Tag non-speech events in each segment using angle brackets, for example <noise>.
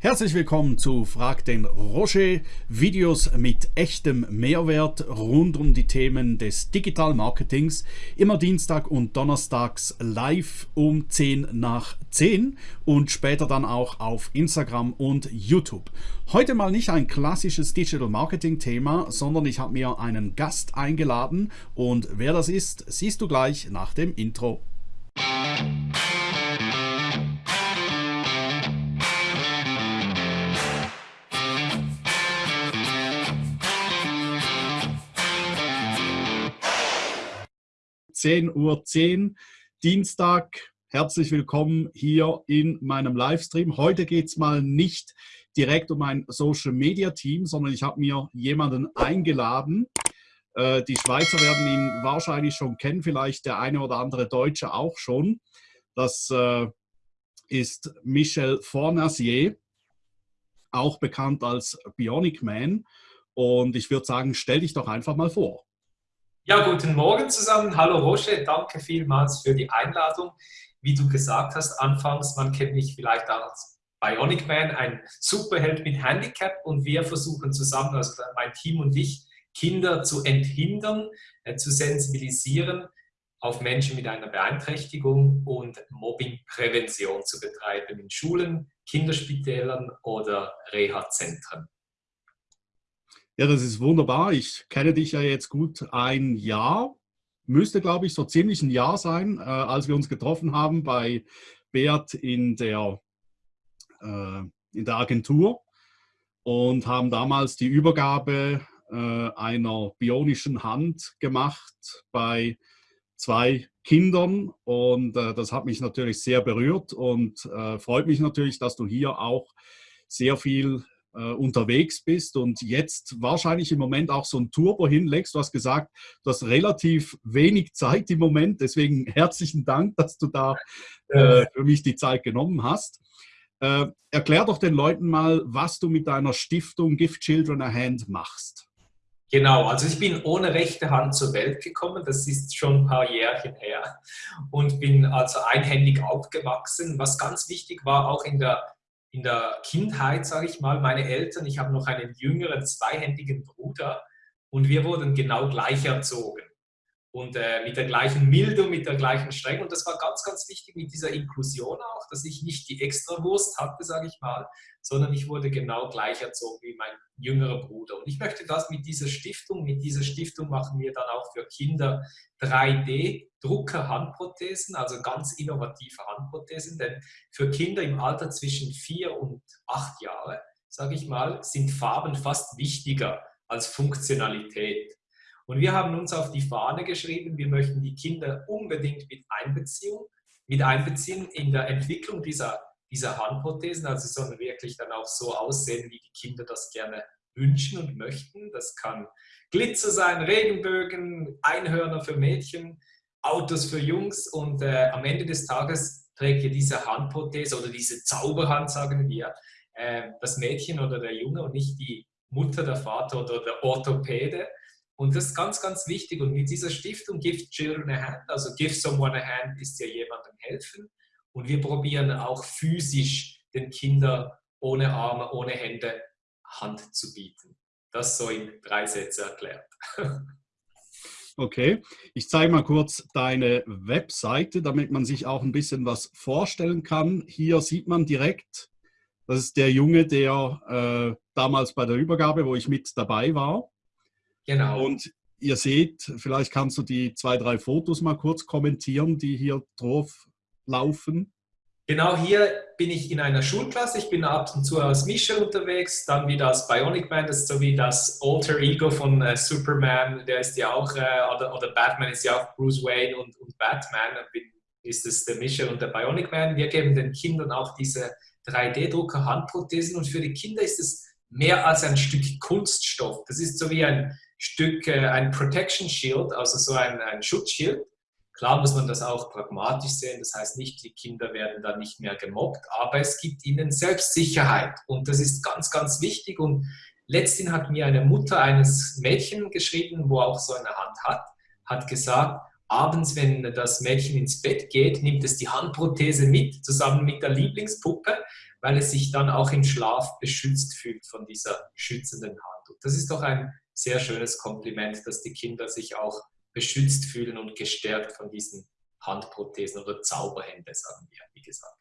Herzlich willkommen zu Frag den Roger, Videos mit echtem Mehrwert rund um die Themen des Digital Marketings, immer Dienstag und Donnerstags live um 10 nach 10 und später dann auch auf Instagram und YouTube. Heute mal nicht ein klassisches Digital Marketing Thema, sondern ich habe mir einen Gast eingeladen und wer das ist, siehst du gleich nach dem Intro. 10.10 Uhr, 10, Dienstag. Herzlich willkommen hier in meinem Livestream. Heute geht es mal nicht direkt um ein Social Media Team, sondern ich habe mir jemanden eingeladen. Äh, die Schweizer werden ihn wahrscheinlich schon kennen, vielleicht der eine oder andere Deutsche auch schon. Das äh, ist Michel Fornasier, auch bekannt als Bionic Man. Und ich würde sagen, stell dich doch einfach mal vor. Ja, guten Morgen zusammen. Hallo Roche, danke vielmals für die Einladung. Wie du gesagt hast, anfangs, man kennt mich vielleicht als Bionic Man, ein Superheld mit Handicap und wir versuchen zusammen, also mein Team und ich, Kinder zu enthindern, äh, zu sensibilisieren auf Menschen mit einer Beeinträchtigung und Mobbingprävention zu betreiben in Schulen, Kinderspitälern oder Reha-Zentren. Ja, das ist wunderbar. Ich kenne dich ja jetzt gut ein Jahr. Müsste, glaube ich, so ziemlich ein Jahr sein, äh, als wir uns getroffen haben bei Beat in der, äh, in der Agentur und haben damals die Übergabe äh, einer bionischen Hand gemacht bei zwei Kindern und äh, das hat mich natürlich sehr berührt und äh, freut mich natürlich, dass du hier auch sehr viel unterwegs bist und jetzt wahrscheinlich im Moment auch so ein Turbo hinlegst. Du hast gesagt, du hast relativ wenig Zeit im Moment, deswegen <laughs> herzlichen Dank, dass du da äh, für mich die Zeit genommen hast. Äh, erklär doch den Leuten mal, was du mit deiner Stiftung Give Children a Hand machst. Genau, also ich bin ohne rechte Hand zur Welt gekommen, das ist schon ein paar Jährchen her und bin also einhändig aufgewachsen. Was ganz wichtig war, auch in der in der Kindheit, sage ich mal, meine Eltern, ich habe noch einen jüngeren zweihändigen Bruder und wir wurden genau gleich erzogen und äh, mit der gleichen Milde, mit der gleichen Strenge. Und das war ganz, ganz wichtig mit dieser Inklusion auch, dass ich nicht die Extrawurst hatte, sage ich mal, sondern ich wurde genau gleich erzogen wie mein jüngerer Bruder. Und ich möchte das mit dieser Stiftung, mit dieser Stiftung machen wir dann auch für Kinder 3D-Drucker-Handprothesen, also ganz innovative Handprothesen, denn für Kinder im Alter zwischen vier und acht Jahre, sage ich mal, sind Farben fast wichtiger als Funktionalität. Und wir haben uns auf die Fahne geschrieben, wir möchten die Kinder unbedingt mit einbeziehen, mit einbeziehen in der Entwicklung dieser, dieser Handprothesen. Also sie sollen wirklich dann auch so aussehen, wie die Kinder das gerne wünschen und möchten. Das kann Glitzer sein, Regenbögen, Einhörner für Mädchen, Autos für Jungs und äh, am Ende des Tages trägt ihr diese Handprothese oder diese Zauberhand, sagen wir, äh, das Mädchen oder der Junge und nicht die Mutter, der Vater oder der Orthopäde. Und das ist ganz, ganz wichtig. Und mit dieser Stiftung Give Children a Hand, also Give Someone a Hand ist ja jemandem helfen. Und wir probieren auch physisch den Kindern ohne Arme, ohne Hände Hand zu bieten. Das so in drei Sätze erklärt. <laughs> Okay, ich zeige mal kurz deine Webseite, damit man sich auch ein bisschen was vorstellen kann. Hier sieht man direkt, das ist der Junge, der äh, damals bei der Übergabe, wo ich mit dabei war, Genau. Und ihr seht, vielleicht kannst du die zwei, drei Fotos mal kurz kommentieren, die hier drauf laufen. Genau hier bin ich in einer Schulklasse. Ich bin ab und zu als Mischer unterwegs, dann wieder als Bionic Man, das ist so wie das Alter Ego von äh, Superman, der ist ja auch, äh, oder, oder, Batman ist ja auch Bruce Wayne und, und Batman, bin, ist es der Mischer und der Bionic Man. Wir geben den Kindern auch diese 3D-Drucker Handprothesen und für die Kinder ist es mehr als ein Stück Kunststoff. Das ist so wie ein Stück, ein Protection Shield, also so ein, ein Schutzschild. Klar muss man das auch pragmatisch sehen, das heißt nicht, die Kinder werden dann nicht mehr gemobbt, aber es gibt ihnen Selbstsicherheit und das ist ganz, ganz wichtig. Und letztens hat mir eine Mutter eines Mädchen geschrieben, wo auch so eine Hand hat, hat gesagt, abends, wenn das Mädchen ins Bett geht, nimmt es die Handprothese mit, zusammen mit der Lieblingspuppe, weil es sich dann auch im Schlaf beschützt fühlt von dieser schützenden Hand. Und das ist doch ein sehr schönes Kompliment, dass die Kinder sich auch beschützt fühlen und gestärkt von diesen Handprothesen oder Zauberhände, sagen wir, wie gesagt.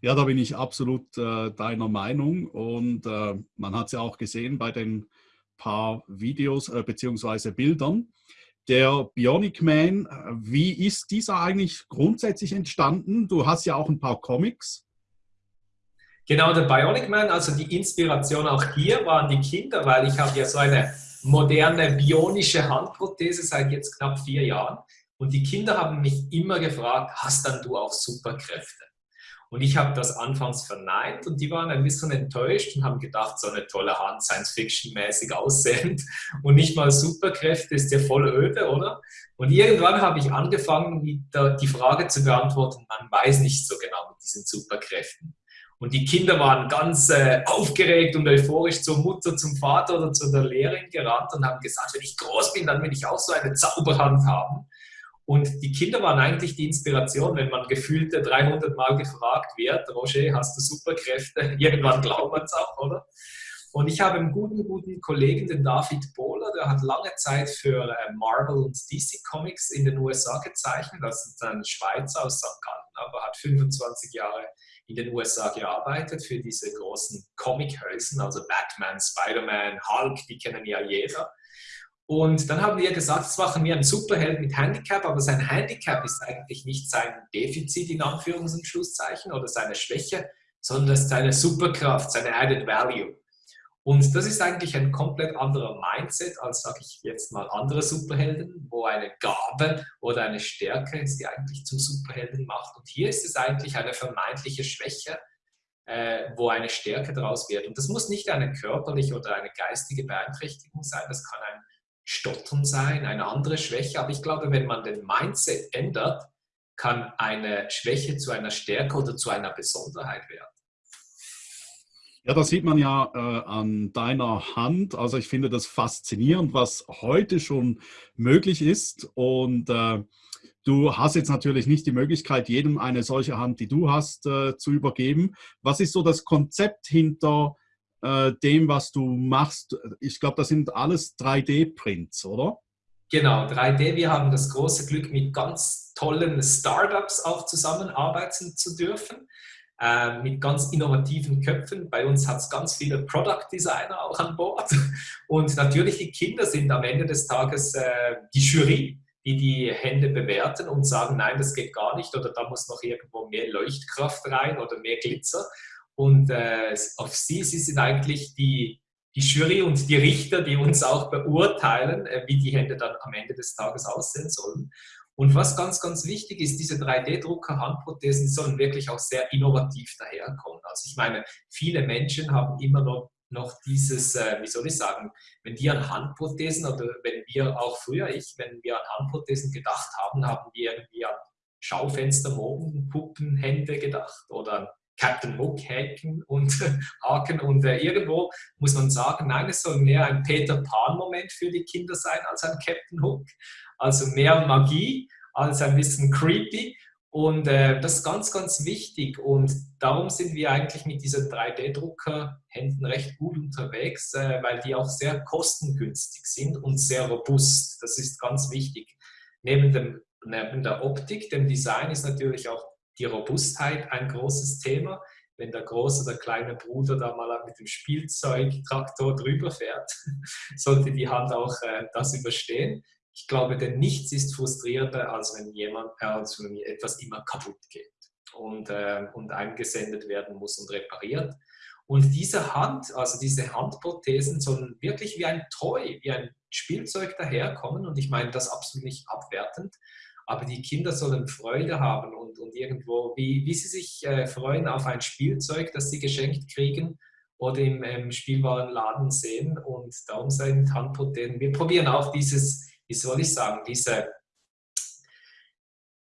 Ja, da bin ich absolut äh, deiner Meinung und äh, man hat es ja auch gesehen bei den paar Videos äh, bzw. Bildern. Der Bionic Man, äh, wie ist dieser eigentlich grundsätzlich entstanden? Du hast ja auch ein paar Comics. Genau, der Bionic Man, also die Inspiration auch hier waren die Kinder, weil ich habe ja so eine moderne bionische Handprothese seit jetzt knapp vier Jahren. Und die Kinder haben mich immer gefragt, hast dann du auch Superkräfte? Und ich habe das anfangs verneint und die waren ein bisschen enttäuscht und haben gedacht, so eine tolle Hand, Science-Fiction-mäßig aussehend <laughs> und nicht mal Superkräfte, ist ja voll öde, oder? Und irgendwann habe ich angefangen, die Frage zu beantworten, man weiß nicht so genau mit diesen Superkräften. Und die Kinder waren ganz äh, aufgeregt und euphorisch zur Mutter, zum Vater oder zu der Lehrerin gerannt und haben gesagt, wenn ich groß bin, dann will ich auch so eine Zauberhand haben. Und die Kinder waren eigentlich die Inspiration, wenn man gefühlte 300 Mal gefragt wird, Roger, hast du Superkräfte? <laughs> Irgendwann glaubt man es auch, oder? Und ich habe einen guten, guten Kollegen, den David Bohler, der hat lange Zeit für äh, Marvel und DC Comics in den USA gezeichnet. Das ist ein Schweizer aus St. Gallen, aber hat 25 Jahre in den USA gearbeitet für diese großen Comic-Hölzen, also Batman, Spider-Man, Hulk, die kennen ja jeder. Und dann haben wir gesagt, jetzt machen wir einen Superheld mit Handicap, aber sein Handicap ist eigentlich nicht sein Defizit in Anführungs- und Schlusszeichen oder seine Schwäche, sondern seine Superkraft, seine Added Value. Und das ist eigentlich ein komplett anderer Mindset als, sage ich jetzt mal, andere Superhelden, wo eine Gabe oder eine Stärke ist, die eigentlich zum Superhelden macht. Und hier ist es eigentlich eine vermeintliche Schwäche, äh, wo eine Stärke daraus wird. Und das muss nicht eine körperliche oder eine geistige Beeinträchtigung sein, das kann ein Stottern sein, eine andere Schwäche. Aber ich glaube, wenn man den Mindset ändert, kann eine Schwäche zu einer Stärke oder zu einer Besonderheit werden. Ja, das sieht man ja äh, an deiner Hand. Also ich finde das faszinierend, was heute schon möglich ist. Und äh, du hast jetzt natürlich nicht die Möglichkeit, jedem eine solche Hand, die du hast, äh, zu übergeben. Was ist so das Konzept hinter äh, dem, was du machst. Ich glaube, das sind alles 3D-Prints, oder? Genau, 3D. Wir haben das große Glück, mit ganz tollen Startups auch zusammenarbeiten zu dürfen, äh, mit ganz innovativen Köpfen. Bei uns hat es ganz viele Product Designer auch an Bord. Und natürlich die Kinder sind am Ende des Tages äh, die Jury, die die Hände bewerten und sagen, nein, das geht gar nicht oder da muss noch irgendwo mehr Leuchtkraft rein oder mehr Glitzer. Und äh, auf sie, sie sind eigentlich die, die Jury und die Richter, die uns auch beurteilen, äh, wie die Hände dann am Ende des Tages aussehen sollen. Und was ganz, ganz wichtig ist, diese 3D-Drucker-Handprothesen sollen wirklich auch sehr innovativ daherkommen. Also ich meine, viele Menschen haben immer noch, noch dieses, äh, wie soll ich sagen, wenn die an Handprothesen oder wenn wir auch früher, ich, wenn wir an Handprothesen gedacht haben, haben wir irgendwie an Schaufenster, Mogen, Puppen, Hände gedacht oder Captain Hook haken und <laughs> haken und äh, irgendwo muss man sagen, nein, es soll mehr ein Peter Pan-Moment für die Kinder sein als ein Captain Hook. Also mehr Magie als ein bisschen creepy und äh, das ist ganz, ganz wichtig und darum sind wir eigentlich mit diesen 3D-Drucker-Händen recht gut unterwegs, äh, weil die auch sehr kostengünstig sind und sehr robust. Das ist ganz wichtig. Neben, dem, neben der Optik, dem Design ist natürlich auch die Robustheit ein großes Thema. Wenn der große oder kleine Bruder da mal mit dem Spielzeugtraktor drüber fährt, <laughs> sollte die Hand auch äh, das überstehen. Ich glaube, denn nichts ist frustrierender, als wenn jemand, äh, als wenn etwas immer kaputt geht und, äh, und eingesendet werden muss und repariert. Und diese Hand, also diese Handprothesen sollen wirklich wie ein Toy, wie ein Spielzeug daherkommen. Und ich meine das absolut nicht abwertend, aber die Kinder sollen Freude haben und, und irgendwo, wie, wie sie sich äh, freuen auf ein Spielzeug, das sie geschenkt kriegen oder im ähm, Spielwarenladen sehen und darum sind Handprothesen. Wir probieren auch dieses, wie soll ich sagen, diese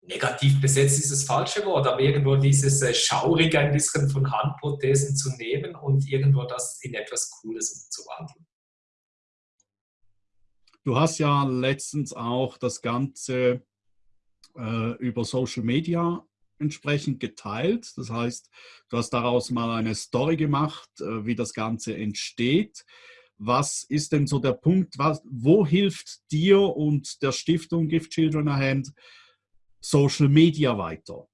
negativ besetzt ist das falsche Wort, aber irgendwo dieses äh, Schaurige ein bisschen von Handprothesen zu nehmen und irgendwo das in etwas Cooles umzuwandeln. Du hast ja letztens auch das Ganze äh, über Social Media entsprechend geteilt. Das heißt, du hast daraus mal eine Story gemacht, äh, wie das Ganze entsteht. Was ist denn so der Punkt, was, wo hilft dir und der Stiftung Give Children a Hand Social Media weiter?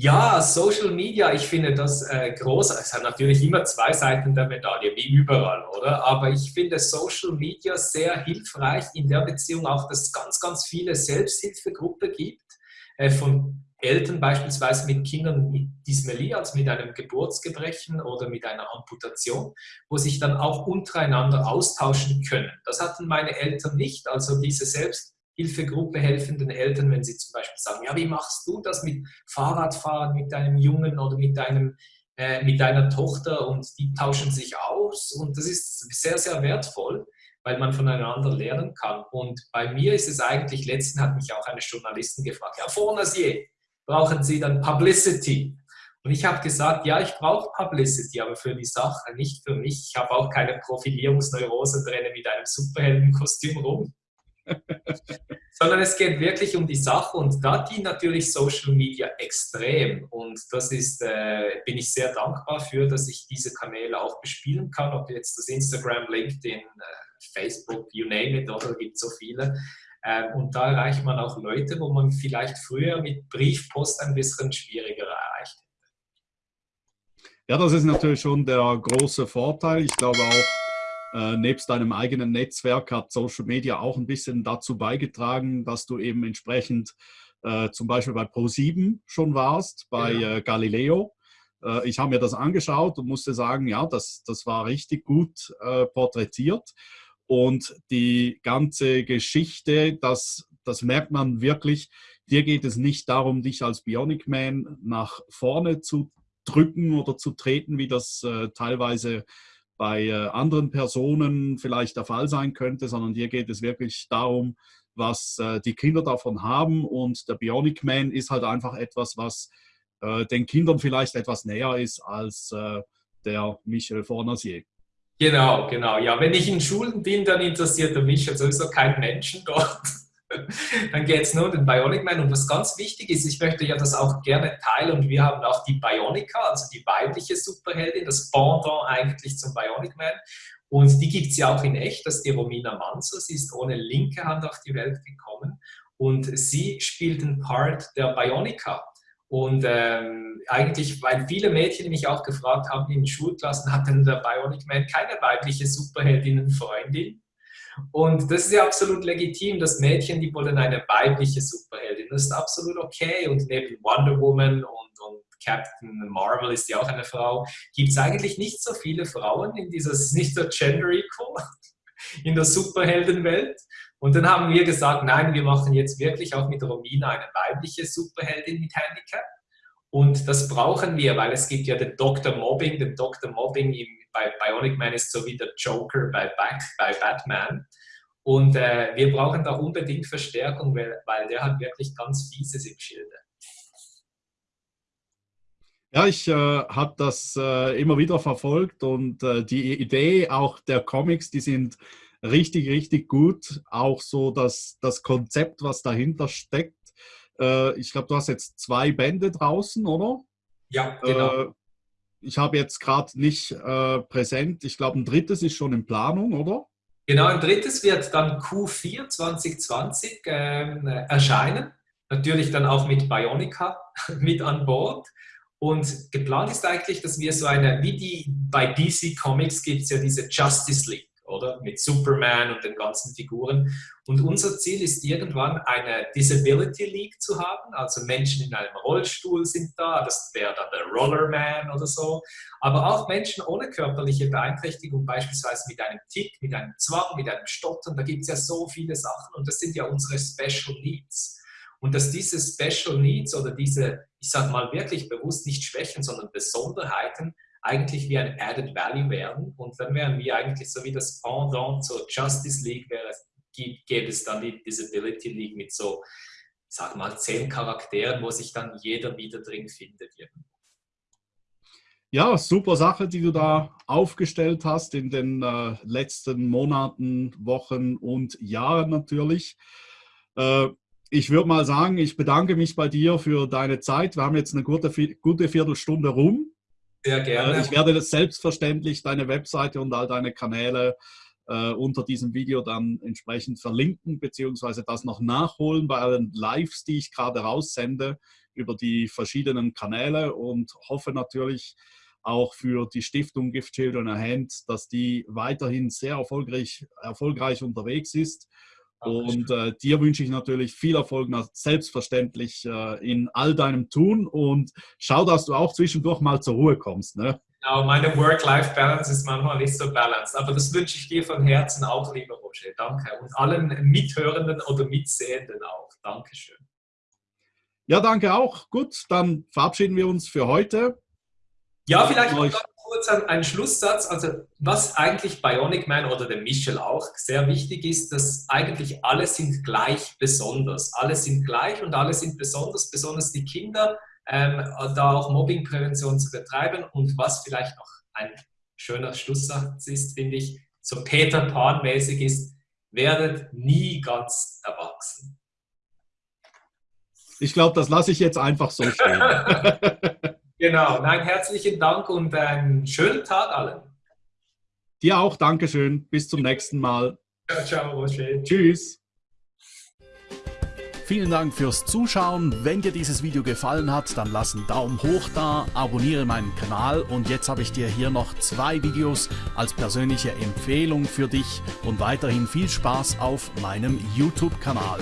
Ja, Social Media, ich finde das äh, groß. Es hat natürlich immer zwei Seiten der Medaille, wie überall, oder? Aber ich finde Social Media sehr hilfreich in der Beziehung auch, dass es ganz, ganz viele Selbsthilfegruppen gibt, äh, von Eltern beispielsweise mit Kindern mit Dysmelie, also mit einem Geburtsgebrechen oder mit einer Amputation, wo sich dann auch untereinander austauschen können. Das hatten meine Eltern nicht, also diese Selbsthilfegruppe Hilfegruppe helfenden Eltern, wenn sie zum Beispiel sagen, ja, wie machst du das mit Fahrradfahren mit deinem Jungen oder mit, deinem, äh, mit deiner Tochter und die tauschen sich aus und das ist sehr, sehr wertvoll, weil man voneinander lernen kann. Und bei mir ist es eigentlich, letztens hat mich auch eine Journalistin gefragt, ja, Fornasier, brauchen Sie dann Publicity? Und ich habe gesagt, ja, ich brauche Publicity, aber für die Sache, nicht für mich. Ich habe auch keine Profilierungsneurose und renne mit einem Superheldenkostüm rum. <laughs> sondern es geht wirklich um die Sache und da dient natürlich Social Media extrem und das ist, äh, bin ich sehr dankbar für, dass ich diese Kanäle auch bespielen kann, ob jetzt das Instagram, LinkedIn, äh, Facebook, you name it, oder gibt so viele. Ähm, und da erreicht man auch Leute, wo man vielleicht früher mit Briefpost ein bisschen schwieriger erreicht hätte. Ja, das ist natürlich schon der große Vorteil. Ich glaube auch, äh, nebst deinem eigenen Netzwerk hat Social Media auch ein bisschen dazu beigetragen, dass du eben entsprechend äh, zum Beispiel bei Pro7 schon warst, bei ja. äh, Galileo. Äh, ich habe mir das angeschaut und musste sagen, ja, das, das war richtig gut äh, porträtiert. Und die ganze Geschichte, das, das merkt man wirklich, dir geht es nicht darum, dich als Bionic Man nach vorne zu drücken oder zu treten, wie das äh, teilweise bei äh, anderen Personen vielleicht der Fall sein könnte, sondern hier geht es wirklich darum, was äh, die Kinder davon haben. Und der Bionic Man ist halt einfach etwas, was äh, den Kindern vielleicht etwas näher ist als der Michel Fornasier. Genau, genau. Ja, wenn ich in Schulen bin, dann interessiert der Michel sowieso keinen Menschen dort. <laughs> Dann geht es nur um den Bionic Man. Und was ganz wichtig ist, ich möchte ja das auch gerne teilen und wir haben auch die Bionica, also die weibliche Superheldin, das Pendant eigentlich zum Bionic Man. Und die gibt es ja auch in echt, das ist die Romina Manzo. Sie ist ohne linke Hand auf die Welt gekommen und sie spielt den Part der Bionica. Und ähm, eigentlich, weil viele Mädchen mich auch gefragt haben in Schulklassen, hat denn der Bionic Man keine weibliche Superheldinnen-Freundin? Und das ist ja absolut legitim, dass Mädchen, die wollen eine weibliche Superheldin. Das ist absolut okay. Und neben Wonder Woman und, und Captain Marvel ist ja auch eine Frau, gibt es eigentlich nicht so viele Frauen in dieser, nicht so gender equal in der Superheldenwelt. Und dann haben wir gesagt, nein, wir machen jetzt wirklich auch mit Romina eine weibliche Superheldin mit Handicap. Und das brauchen wir, weil es gibt ja den Dr. Mobbing, den Dr. Mobbing im bei Bionic Man ist so wie der Joker bei, bei Batman. Und äh, wir brauchen da unbedingt Verstärkung, weil, weil der hat wirklich ganz Fieses im Schilde. Ja, ich äh, habe das äh, immer wieder verfolgt und äh, die Idee auch der Comics, die sind richtig, richtig gut. Auch so das, das Konzept, was dahinter steckt. Äh, ich glaube, du hast jetzt zwei Bände draußen, oder? Ja, genau. Äh, ich habe jetzt gerade nicht äh, präsent, ich glaube, ein drittes ist schon in Planung, oder? Genau, ein drittes wird dann Q4 2020 ähm, erscheinen. Natürlich dann auch mit Bionica <laughs> mit an Bord. Und geplant ist eigentlich, dass wir so eine, wie die bei DC Comics gibt es ja diese Justice League oder? Mit Superman und den ganzen Figuren. Und unser Ziel ist irgendwann eine Disability League zu haben, also Menschen in einem Rollstuhl sind da, das wäre dann der Rollerman oder so, aber auch Menschen ohne körperliche Beeinträchtigung, beispielsweise mit einem Tick, mit einem Zwang, mit einem Stottern, da gibt es ja so viele Sachen und das sind ja unsere Special Needs. Und dass diese Special Needs oder diese, ich sage mal wirklich bewusst nicht Schwächen, sondern Besonderheiten eigentlich wie ein Added Value wären. Und dann wären wir eigentlich so wie das Pendant zur Justice League, wäre, gäbe es dann die Disability League mit so, sag mal, zehn Charakteren, wo sich dann jeder wieder drin findet. Ja, super Sache, die du da aufgestellt hast in den äh, letzten Monaten, Wochen und Jahren natürlich. Äh, ich würde mal sagen, ich bedanke mich bei dir für deine Zeit. Wir haben jetzt eine gute, gute Viertelstunde rum. Sehr gerne. Äh, ich werde selbstverständlich deine Webseite und all deine Kanäle äh, unter diesem Video dann entsprechend verlinken, beziehungsweise das noch nachholen bei allen Lives, die ich gerade raussende über die verschiedenen Kanäle und hoffe natürlich auch für die Stiftung Gift Children a Hand, dass die weiterhin sehr erfolgreich, erfolgreich unterwegs ist und äh, dir wünsche ich natürlich viel Erfolg, selbstverständlich äh, in all deinem Tun und schau, dass du auch zwischendurch mal zur Ruhe kommst. Ne? Genau, meine Work-Life-Balance ist manchmal nicht so balanced, aber das wünsche ich dir von Herzen auch, lieber Roger. Danke. Und allen Mithörenden oder Mitsehenden auch. Dankeschön. Ja, danke auch. Gut, dann verabschieden wir uns für heute. Ja, vielleicht noch kurz ein, Schlusssatz. Also, was eigentlich Bionic Man oder der Michel auch sehr wichtig ist, dass eigentlich alle sind gleich besonders. Alle sind gleich und alle sind besonders, besonders die Kinder, ähm, da auch Mobbingprävention zu betreiben. Und was vielleicht noch ein schöner Schlusssatz ist, finde ich, so Peter Pan-mäßig ist, werdet nie ganz erwachsen. Ich glaube, das lasse ich jetzt einfach so stehen. <laughs> Genau, nein, herzlichen Dank und einen schönen Tag allen. Dir auch, Dankeschön. Bis zum nächsten Mal. Ciao, ciao, Roger. Tschüss. Vielen Dank fürs Zuschauen. Wenn dir dieses Video gefallen hat, dann lass einen Daumen hoch da, abonniere meinen Kanal und jetzt habe ich dir hier noch zwei Videos als persönliche Empfehlung für dich und weiterhin viel Spaß auf meinem YouTube-Kanal.